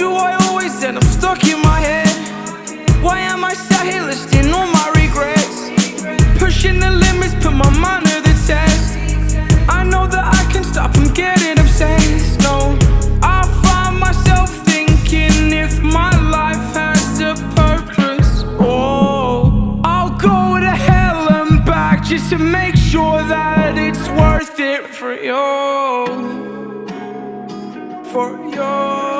Do I always end up stuck in my head? Why am I sat here listing all my regrets? Pushing the limits, put my mind to the test I know that I can stop from getting obsessed, no I find myself thinking if my life has a purpose Oh, I'll go to hell and back just to make sure that it's worth it for you For you